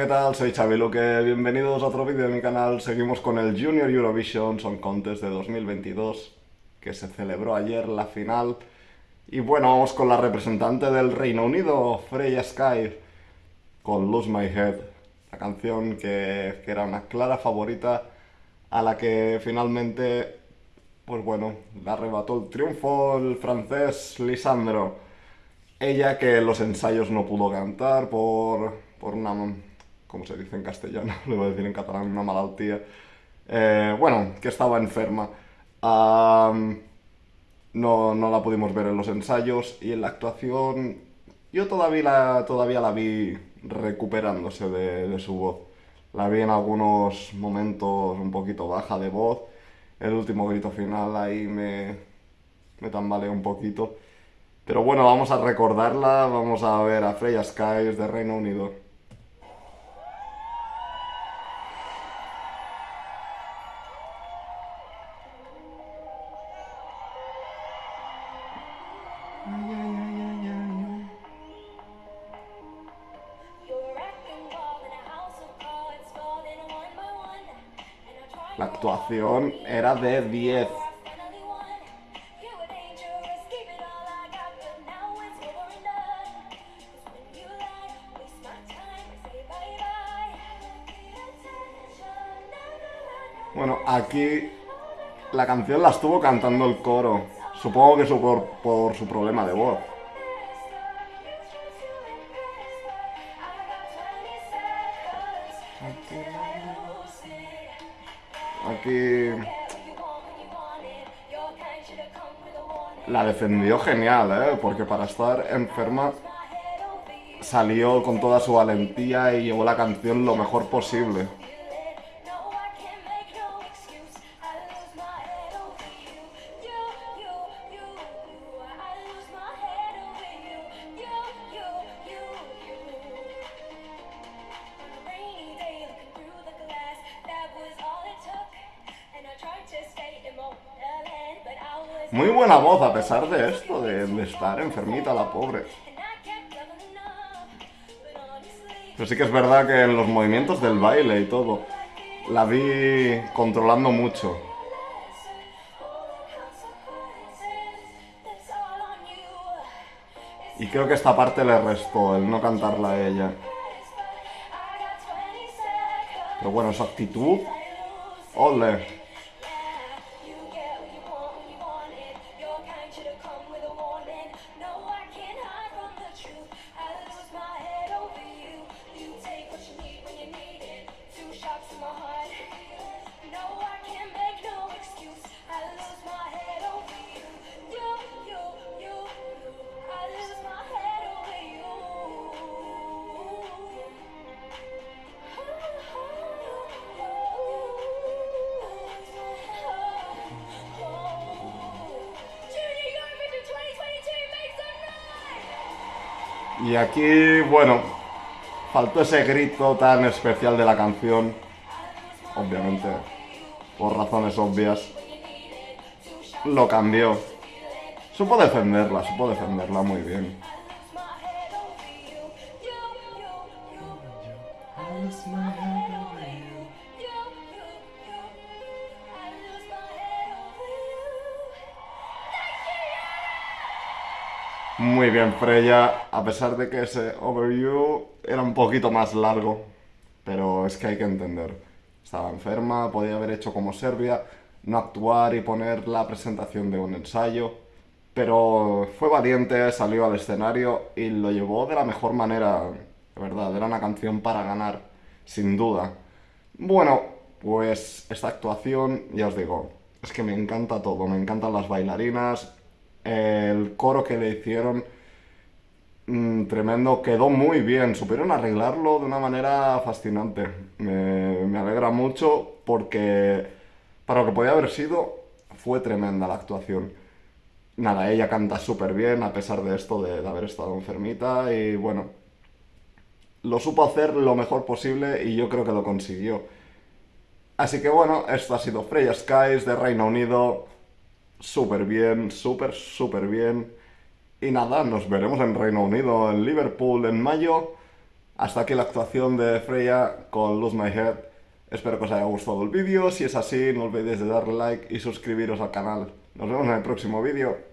¿qué tal? Soy Xavi Luque, bienvenidos a otro vídeo de mi canal. Seguimos con el Junior Eurovision Song Contest de 2022, que se celebró ayer la final. Y bueno, vamos con la representante del Reino Unido, Freya Sky, con Lose My Head, la canción que, que era una clara favorita a la que finalmente, pues bueno, la arrebató el triunfo el francés Lisandro. Ella que los ensayos no pudo cantar por, por una como se dice en castellano, lo voy a decir en catalán, una malaltía. Eh, bueno, que estaba enferma. no, no, la pudimos ver en los ensayos y en la actuación yo todavía la, todavía la vi recuperándose de, de, su voz. La vi en algunos momentos un poquito baja de voz. El último grito final ahí me, me tambaleó un poquito. Pero bueno, vamos a recordarla, vamos a ver a Freya Skies de Reino Unido. La actuación era de 10. Bueno, aquí la canción la estuvo cantando el coro. Supongo que su por, por su problema de voz. Aquí... La defendió genial, ¿eh? Porque para estar enferma salió con toda su valentía y llevó la canción lo mejor posible. Muy buena voz a pesar de esto, de, estar enfermita la pobre. Pero sí que es verdad que en los movimientos del baile y todo, la vi controlando mucho. Y creo que esta parte le restó, el no cantarla a ella. Pero bueno, su actitud... ¡Ole! Y aquí, bueno, faltó ese grito tan especial de la canción, obviamente, por razones obvias. Lo cambió. Supo defenderla, supo defenderla muy bien. Muy bien, Freya, a pesar de que ese overview era un poquito más largo, pero es que hay que entender. Estaba enferma, podía haber hecho como Serbia, no actuar y poner la presentación de un ensayo, pero fue valiente, salió al escenario y lo llevó de la mejor manera, de verdad, era una canción para ganar, sin duda. Bueno, pues esta actuación, ya os digo, es que me encanta todo, me encantan las bailarinas, el coro que le hicieron mm, tremendo, quedó muy bien, supieron arreglarlo de una manera fascinante. Me, alegra mucho porque para lo que podía haber sido fue tremenda la actuación. Nada, ella canta súper bien a pesar de esto de, de haber estado enfermita y bueno, lo supo hacer lo mejor posible y yo creo que lo consiguió. Así que bueno, esto ha sido Freya Skies de Reino Unido súper bien, súper, súper bien. Y nada, nos veremos en Reino Unido, en Liverpool, en mayo. Hasta aquí la actuación de Freya con Lose My Head. Espero que os haya gustado el vídeo. Si es así, no olvidéis de darle like y suscribiros al canal. Nos vemos en el próximo vídeo.